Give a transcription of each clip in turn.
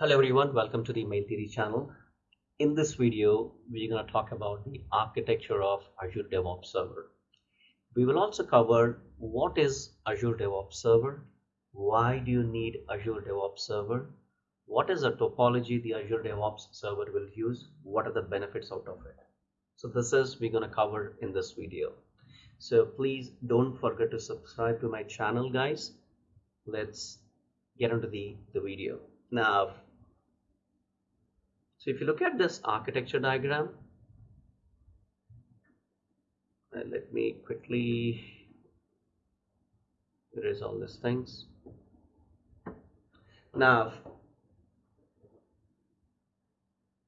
Hello everyone, welcome to the Mail Theory channel. In this video, we're going to talk about the architecture of Azure DevOps Server. We will also cover what is Azure DevOps Server, why do you need Azure DevOps Server, what is the topology the Azure DevOps Server will use, what are the benefits out of it. So this is we're going to cover in this video. So please don't forget to subscribe to my channel guys. Let's get into the, the video. Now, so if you look at this architecture diagram, uh, let me quickly erase all these things. Now,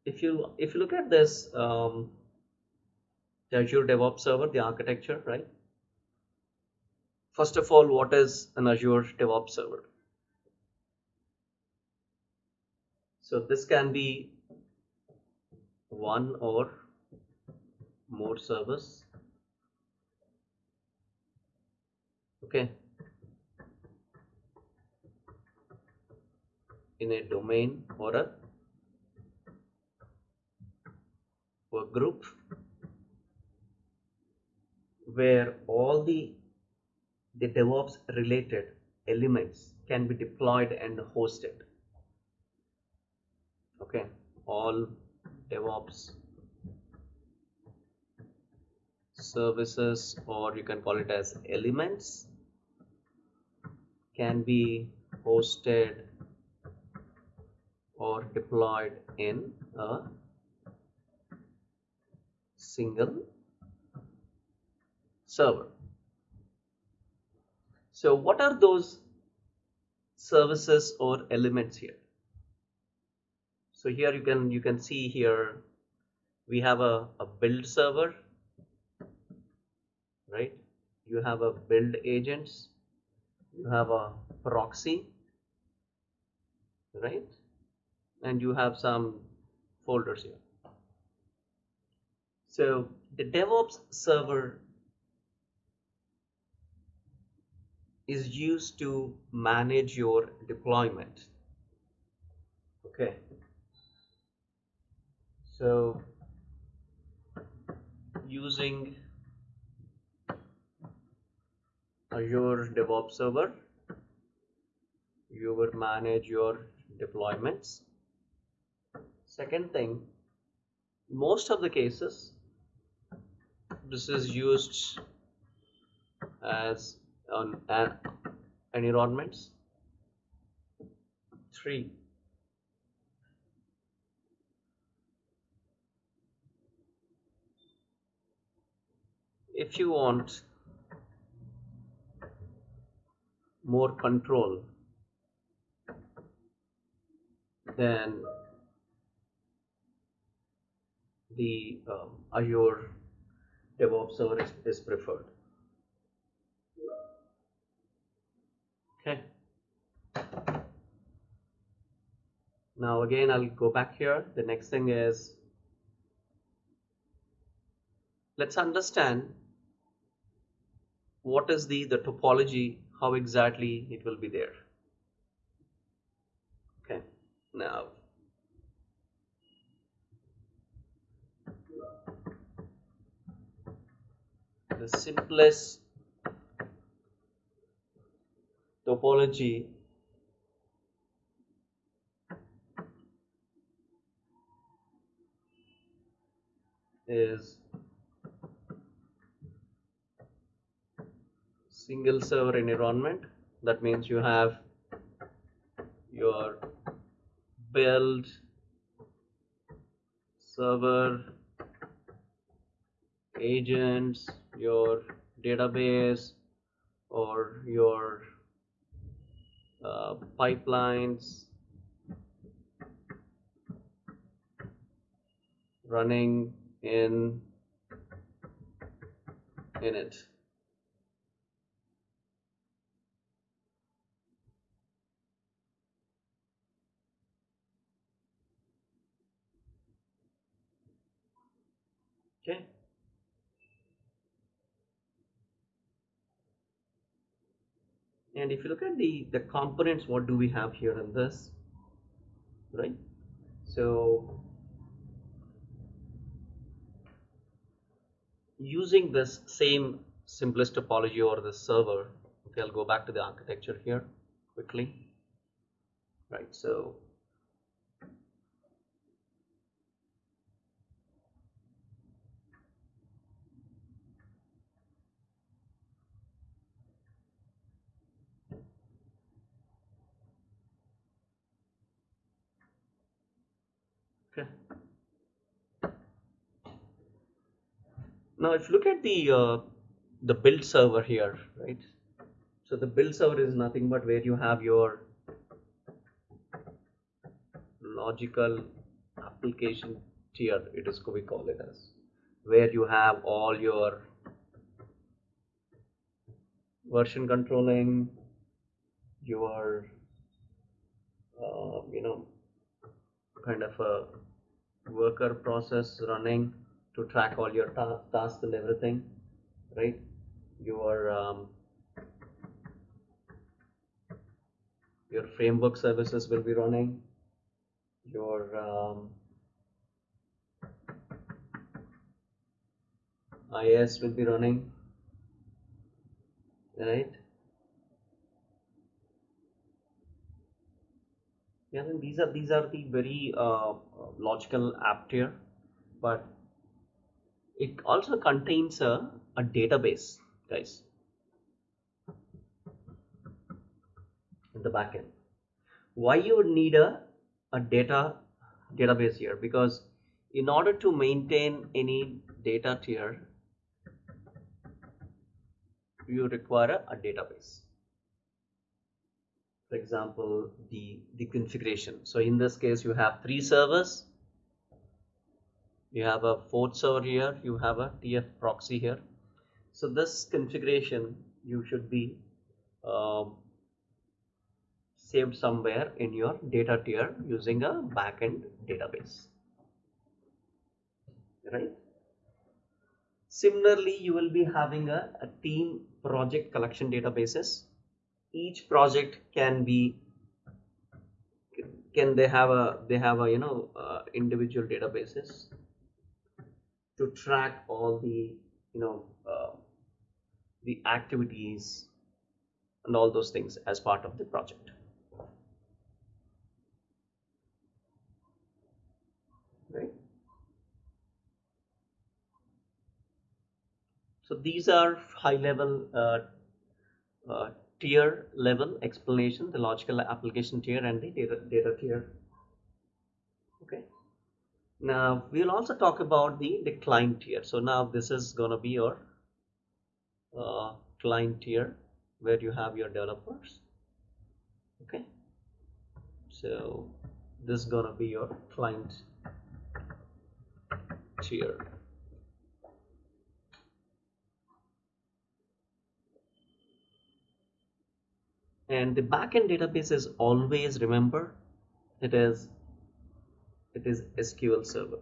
if you if you look at this um, Azure DevOps Server, the architecture, right? First of all, what is an Azure DevOps Server? So this can be one or more servers Okay. In a domain or a work group where all the the DevOps related elements can be deployed and hosted. Okay, all DevOps services or you can call it as elements can be hosted or deployed in a single server. So what are those services or elements here? So here you can you can see here we have a, a build server, right? You have a build agents, you have a proxy, right? And you have some folders here. So the DevOps server is used to manage your deployment. Okay. So using Azure DevOps Server, you will manage your deployments. Second thing, most of the cases, this is used as on an environments. Three, if you want more control then the um, Azure DevOps server is, is preferred. Okay. Now again, I'll go back here. The next thing is let's understand what is the the topology how exactly it will be there. Okay now. The simplest topology is single server environment. That means you have your build server agents your database or your uh, pipelines running in in it okay and if you look at the the components what do we have here in this? Right? So using this same simplest topology or the server okay I'll go back to the architecture here quickly. Right so okay now if you look at the uh, the build server here right? So the build server is nothing but where you have your logical application tier it is we call it as where you have all your version controlling your uh, you know kind of a worker process running to track all your ta tasks and everything right? Your um, your framework services will be running. Your um, IIS will be running right? Yeah these are these are the very uh, logical app tier but it also contains a, a database guys. In the backend why you would need a, a data database here? Because in order to maintain any data tier you require a, a database. For example the the configuration. So in this case you have three servers you have a fourth server here you have a tf proxy here. So this configuration you should be um, saved somewhere in your data tier using a backend database. Right? Similarly you will be having a, a team project collection databases. Each project can be can they have a they have a you know uh, individual databases to track all the you know uh, the activities and all those things as part of the project. Right? So these are high level uh, uh, tier level explanation the logical application tier and the data, data tier now we'll also talk about the client tier. So now this is going to be your uh, client tier where you have your developers. Okay? So this is going to be your client tier. And the backend database is always remember it is it is SQL server.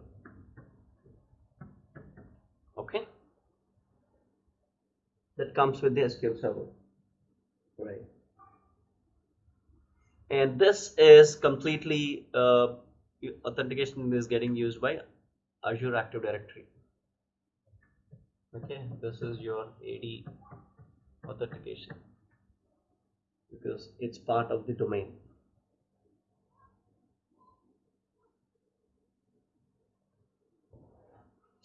Okay? That comes with the SQL server. Right. And this is completely uh, authentication is getting used by Azure Active Directory. Okay? This is your AD authentication because it's part of the domain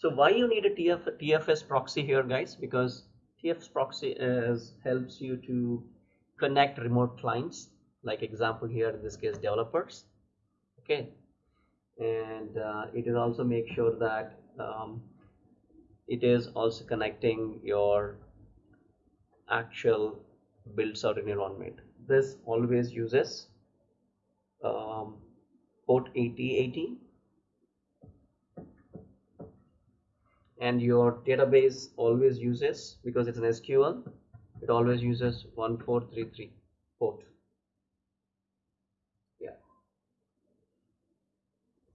so why you need a TF, TFS proxy here guys? Because TFS proxy is helps you to connect remote clients like example here in this case developers. Okay? And uh, it is also make sure that um, it is also connecting your actual builds out in environment. This always uses um, port 8080 and your database always uses because it's an SQL it always uses 1433 port. Yeah.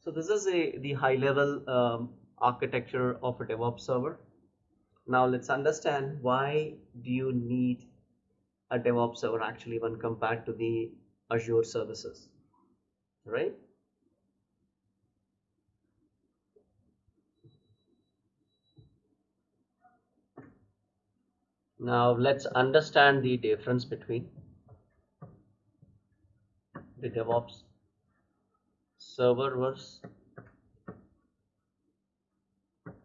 So this is a the high level um, architecture of a DevOps server. Now let's understand why do you need a DevOps server actually when compared to the Azure services, right? Now let's understand the difference between the DevOps server versus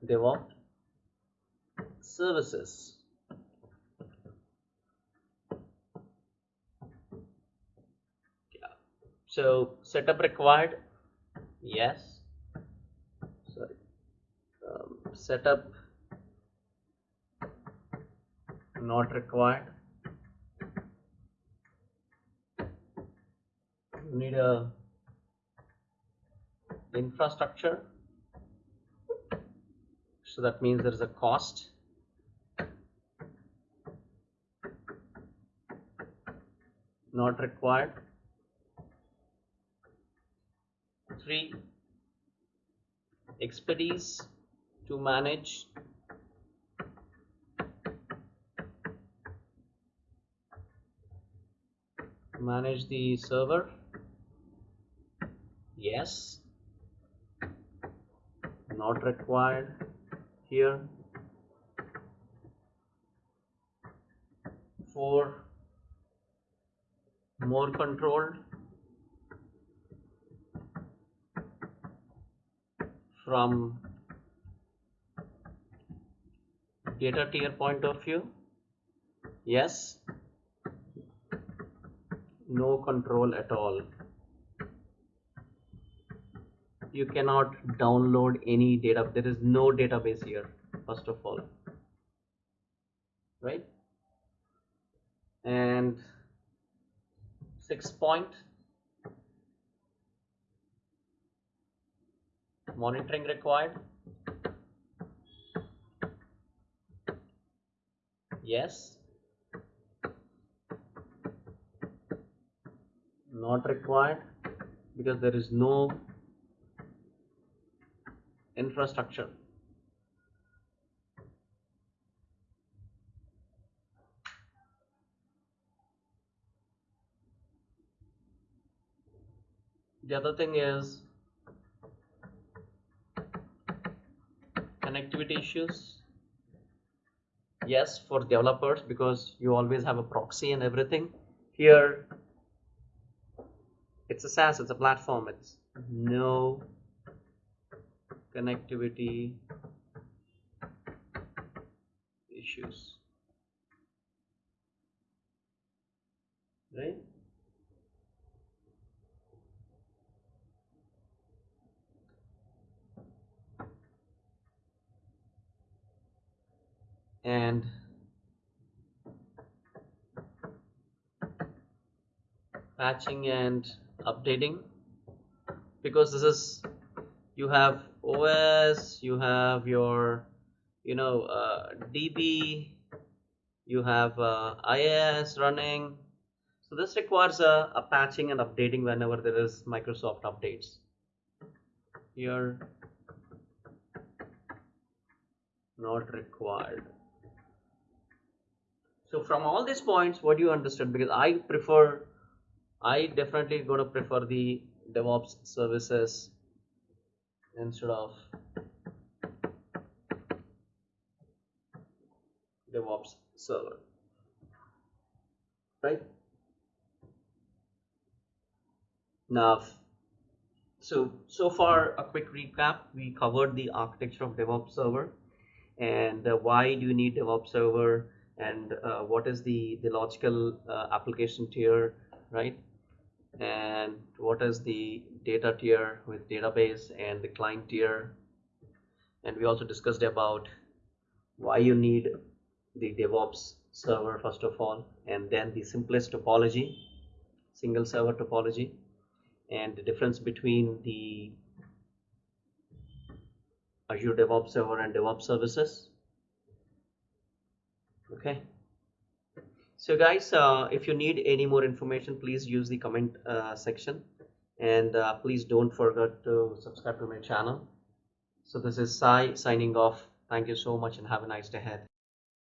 DevOps services. Yeah. So setup required, yes. Sorry. Um, setup not required. You need a infrastructure. So that means there is a cost. Not required. Three expertise to manage manage the server? Yes. Not required here. For more controlled from data tier point of view? Yes no control at all. You cannot download any data. There is no database here first of all. Right? And six point monitoring required. Yes not required because there is no infrastructure. The other thing is connectivity issues. Yes, for developers because you always have a proxy and everything. Here, it's a SaaS, it's a platform, it's no connectivity issues. Right? And patching and updating because this is you have OS, you have your, you know, uh, DB, you have uh, running. So this requires a, a patching and updating whenever there is Microsoft updates. Here, not required. So from all these points, what do you understand? Because I prefer, I definitely going to prefer the DevOps services instead of DevOps server. Right? Now so so far a quick recap. We covered the architecture of DevOps server and uh, why do you need DevOps server and uh, what is the the logical uh, application tier right and what is the data tier with database and the client tier? And we also discussed about why you need the DevOps server first of all and then the simplest topology single server topology and the difference between the Azure DevOps server and DevOps services. Okay so guys uh, if you need any more information please use the comment uh, section. And uh, please don't forget to subscribe to my channel. So this is Sai signing off. Thank you so much and have a nice day ahead